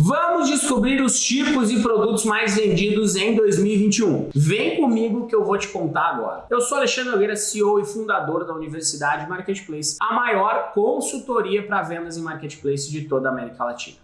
Vamos descobrir os tipos e produtos mais vendidos em 2021. Vem comigo que eu vou te contar agora. Eu sou Alexandre Nogueira, CEO e fundador da Universidade Marketplace, a maior consultoria para vendas em marketplace de toda a América Latina.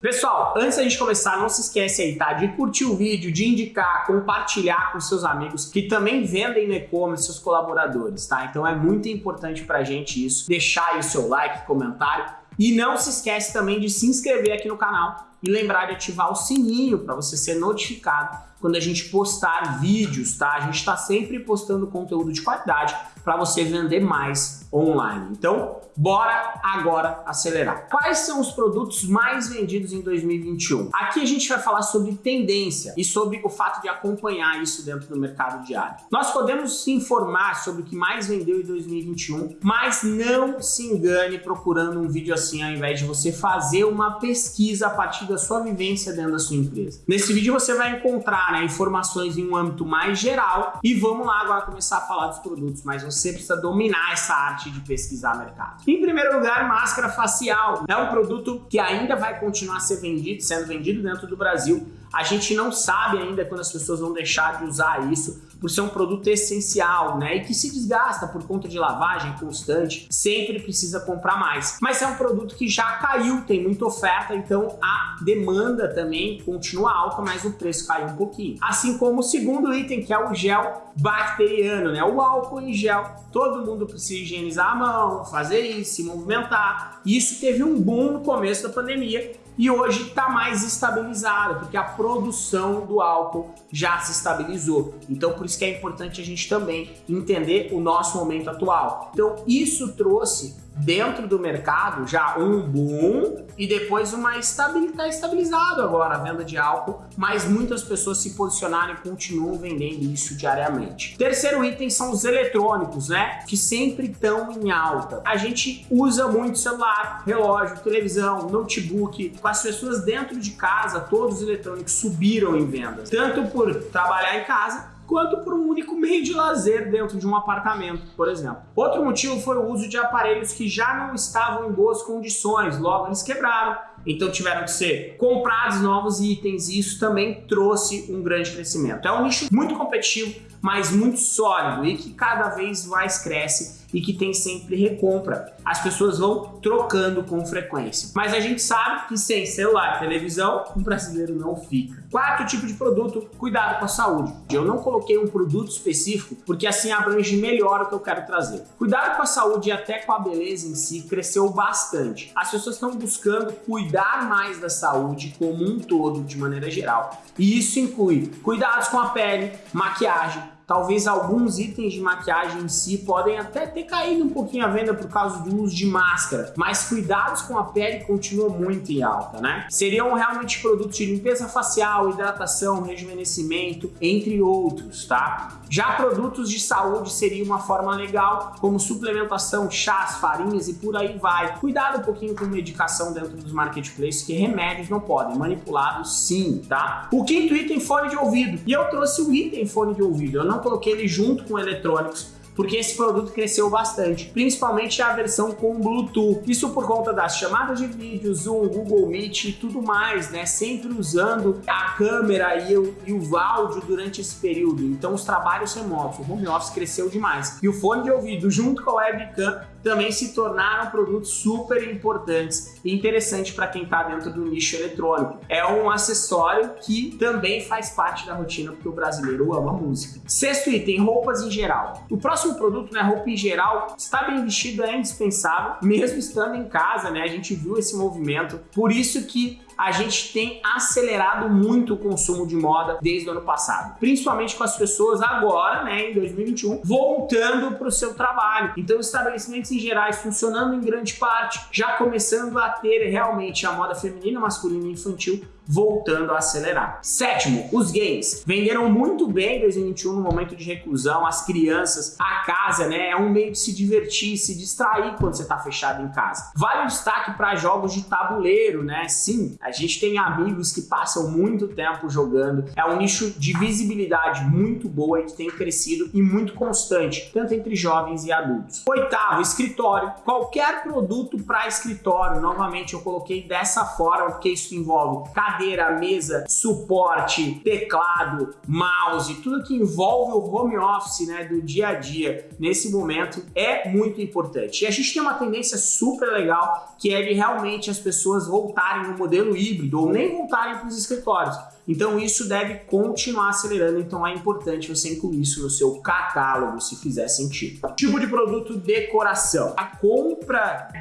Pessoal, antes da gente começar, não se esquece aí, tá? De curtir o vídeo, de indicar, compartilhar com seus amigos que também vendem no e-commerce, seus colaboradores, tá? Então é muito importante pra gente isso. Deixar aí o seu like, comentário e não se esquece também de se inscrever aqui no canal e lembrar de ativar o sininho para você ser notificado quando a gente postar vídeos, tá? A gente está sempre postando conteúdo de qualidade para você vender mais online. Então, bora agora acelerar. Quais são os produtos mais vendidos em 2021? Aqui a gente vai falar sobre tendência e sobre o fato de acompanhar isso dentro do mercado diário. Nós podemos se informar sobre o que mais vendeu em 2021, mas não se engane procurando um vídeo assim ao invés de você fazer uma pesquisa a partir da sua vivência dentro da sua empresa. Nesse vídeo você vai encontrar né, informações em um âmbito mais geral e vamos lá agora começar a falar dos produtos, mas você precisa dominar essa arte de pesquisar mercado. Em primeiro lugar, máscara facial. É um produto que ainda vai continuar a ser vendido, sendo vendido dentro do Brasil. A gente não sabe ainda quando as pessoas vão deixar de usar isso, por ser um produto essencial, né? E que se desgasta por conta de lavagem constante, sempre precisa comprar mais. Mas é um produto que já caiu, tem muita oferta, então a demanda também continua alta, mas o preço caiu um pouquinho. Assim como o segundo item, que é o gel bacteriano, né? O álcool em gel. Todo mundo precisa higienizar a mão, fazer isso, se movimentar. Isso teve um boom no começo da pandemia e hoje está mais estabilizado, porque a produção do álcool já se estabilizou. Então por isso que é importante a gente também entender o nosso momento atual. Então isso trouxe dentro do mercado já um boom e depois uma estabilidade tá estabilizado agora a venda de álcool, mas muitas pessoas se posicionaram e continuam vendendo isso diariamente. Terceiro item são os eletrônicos, né? Que sempre estão em alta. A gente usa muito celular, relógio, televisão, notebook. Com as pessoas dentro de casa, todos os eletrônicos subiram em vendas. Tanto por trabalhar em casa, quanto por um único meio de lazer dentro de um apartamento, por exemplo. Outro motivo foi o uso de aparelhos que já não estavam em boas condições, logo eles quebraram, então tiveram que ser comprados novos itens e isso também trouxe um grande crescimento. É um nicho muito competitivo, mas muito sólido e que cada vez mais cresce e que tem sempre recompra. As pessoas vão trocando com frequência. Mas a gente sabe que sem celular e televisão, um brasileiro não fica. Quarto tipo de produto, cuidado com a saúde. Eu não coloquei um produto específico porque assim abrange melhor o que eu quero trazer. Cuidado com a saúde e até com a beleza em si cresceu bastante. As pessoas estão buscando cuidar mais da saúde como um todo, de maneira geral. E isso inclui cuidados com a pele, maquiagem, Talvez alguns itens de maquiagem em si podem até ter caído um pouquinho a venda por causa do uso de máscara, mas cuidados com a pele continuam muito em alta, né? Seriam realmente produtos de limpeza facial, hidratação, rejuvenescimento, entre outros, tá? Já produtos de saúde seria uma forma legal, como suplementação, chás, farinhas e por aí vai. Cuidado um pouquinho com medicação dentro dos marketplaces, que remédios não podem, manipulados sim, tá? O quinto item, fone de ouvido. E eu trouxe o item fone de ouvido, eu não coloquei ele junto com eletrônicos, porque esse produto cresceu bastante, principalmente a versão com Bluetooth. Isso por conta das chamadas de vídeo, Zoom, Google Meet e tudo mais, né? Sempre usando a câmera e o, e o áudio durante esse período. Então os trabalhos remotos, o home office cresceu demais. E o fone de ouvido junto com a webcam também se tornaram produtos super importantes e interessantes para quem está dentro do nicho eletrônico. É um acessório que também faz parte da rotina porque o brasileiro ama música. Sexto item, roupas em geral. O próximo produto, né, roupa em geral, está bem vestido é indispensável, mesmo estando em casa, né? A gente viu esse movimento. Por isso que a gente tem acelerado muito o consumo de moda desde o ano passado, principalmente com as pessoas agora, né, em 2021, voltando para o seu trabalho. Então, estabelecimentos em gerais funcionando em grande parte, já começando a ter realmente a moda feminina, masculina e infantil voltando a acelerar. Sétimo, os games. Venderam muito bem em 2021 no momento de reclusão, as crianças, a casa, né? É um meio de se divertir, se distrair quando você está fechado em casa. Vale o destaque para jogos de tabuleiro, né? Sim, a gente tem amigos que passam muito tempo jogando. É um nicho de visibilidade muito boa e que tem crescido e muito constante, tanto entre jovens e adultos. Oitavo, escritório. Qualquer produto para escritório, novamente eu coloquei dessa forma, porque isso envolve cadeira, mesa, suporte, teclado, mouse, tudo que envolve o home office, né, do dia a dia nesse momento é muito importante. E a gente tem uma tendência super legal que é de realmente as pessoas voltarem no modelo híbrido ou nem voltarem para os escritórios. Então isso deve continuar acelerando, então é importante você incluir isso no seu catálogo, se fizer sentido. Tipo de produto decoração. A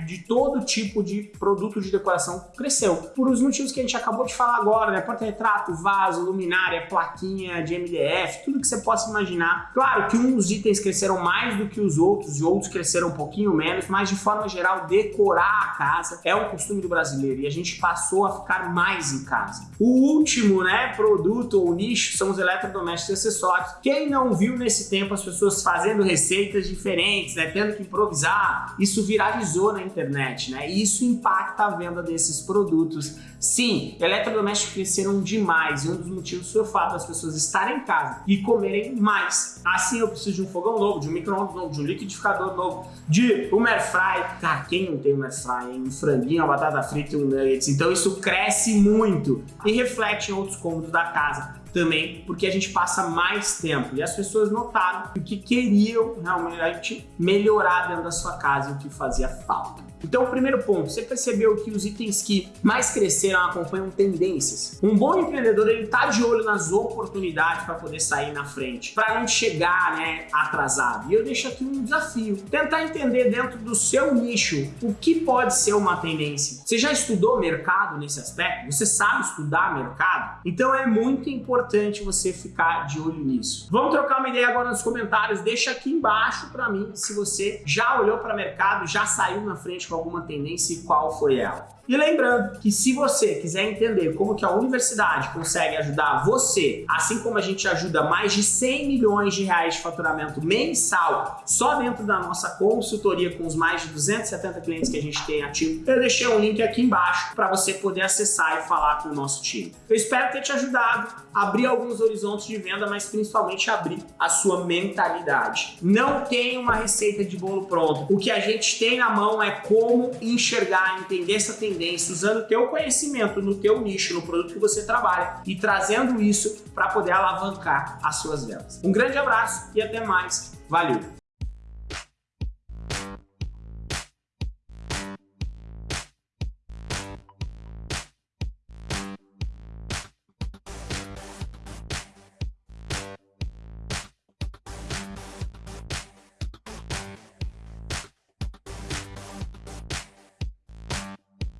de todo tipo de produto de decoração cresceu, por os motivos que a gente acabou de falar agora, né? Porta-retrato, vaso, luminária, plaquinha de MDF, tudo que você possa imaginar. Claro que uns itens cresceram mais do que os outros e outros cresceram um pouquinho menos, mas de forma geral, decorar a casa é um costume do brasileiro e a gente passou a ficar mais em casa. O último, né? produto ou nicho são os eletrodomésticos e acessórios. Quem não viu nesse tempo as pessoas fazendo receitas diferentes, né, tendo que improvisar, isso viralizou na internet, né? E isso impacta a venda desses produtos. Sim, eletrodomésticos cresceram demais e um dos motivos foi o fato das pessoas estarem em casa e comerem mais. Assim eu preciso de um fogão novo, de um micro-ondas novo, de um liquidificador novo, de um air fry. Cara, quem não tem um air fry, Um franguinho, uma batata frita e um nuggets. Então isso cresce muito e reflete em outros cômodos da casa também, porque a gente passa mais tempo. E as pessoas notaram que queriam realmente melhorar dentro da sua casa e o que fazia falta. Então, o primeiro ponto, você percebeu que os itens que mais cresceram acompanham tendências. Um bom empreendedor, ele tá de olho nas oportunidades para poder sair na frente, para não chegar, né, atrasado. E eu deixo aqui um desafio, tentar entender dentro do seu nicho o que pode ser uma tendência. Você já estudou mercado nesse aspecto? Você sabe estudar mercado? Então é muito importante você ficar de olho nisso. Vamos trocar uma ideia agora nos comentários, deixa aqui embaixo para mim se você já olhou para mercado, já saiu na frente alguma tendência e qual foi ela. E lembrando que se você quiser entender como que a universidade consegue ajudar você, assim como a gente ajuda mais de 100 milhões de reais de faturamento mensal só dentro da nossa consultoria com os mais de 270 clientes que a gente tem ativo, eu deixei um link aqui embaixo para você poder acessar e falar com o nosso time. Eu espero ter te ajudado a abrir alguns horizontes de venda, mas principalmente abrir a sua mentalidade. Não tem uma receita de bolo pronto. O que a gente tem na mão é como enxergar, entender essa tendência tendência, usando o teu conhecimento no teu nicho, no produto que você trabalha e trazendo isso para poder alavancar as suas vendas. Um grande abraço e até mais. Valeu!